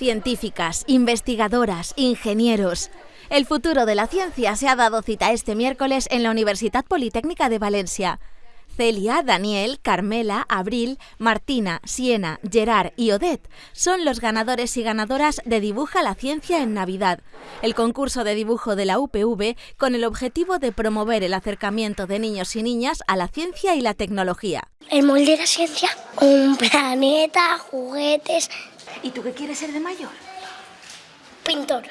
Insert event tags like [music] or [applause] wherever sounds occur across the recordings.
Científicas, investigadoras, ingenieros. El futuro de la ciencia se ha dado cita este miércoles en la Universidad Politécnica de Valencia. Celia, Daniel, Carmela, Abril, Martina, Siena, Gerard y Odette son los ganadores y ganadoras de Dibuja la Ciencia en Navidad, el concurso de dibujo de la UPV con el objetivo de promover el acercamiento de niños y niñas a la ciencia y la tecnología. El molde de la ciencia, un planeta, juguetes, ¿Y tú qué quieres ser de mayor? pintor.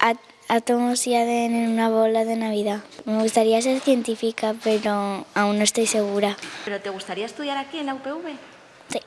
Á- átomos y ADN en una bola de Navidad. Me gustaría ser científica, pero aún no estoy segura. ¿Pero te gustaría estudiar aquí en la UPV? Sí.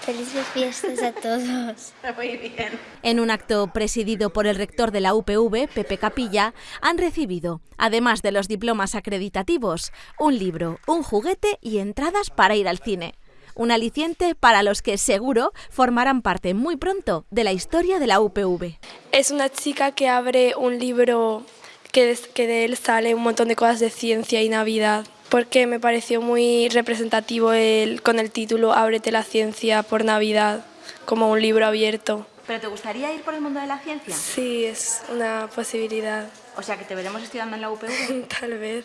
Felices fiestas a todos. [laughs] Muy bien. En un acto presidido por el rector de la UPV, Pepe Capilla, han recibido, además de los diplomas acreditativos, un libro, un juguete y entradas para ir al cine. Un aliciente para los que seguro formarán parte muy pronto de la historia de la UPV. Es una chica que abre un libro que, que de él sale un montón de cosas de ciencia y Navidad, porque me pareció muy representativo el, con el título Ábrete la ciencia por Navidad, como un libro abierto. ¿Pero te gustaría ir por el mundo de la ciencia? Sí, es una posibilidad, O sea, que te veremos estudiando en la UPV. [laughs] tal vez.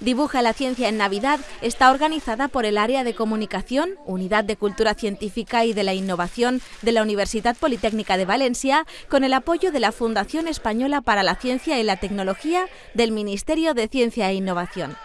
Dibuja la Ciencia en Navidad está organizada por el Área de Comunicación, Unidad de Cultura Científica y de la Innovación de la Universidad Politécnica de Valencia, con el apoyo de la Fundación Española para la Ciencia y la Tecnología del Ministerio de Ciencia e Innovación.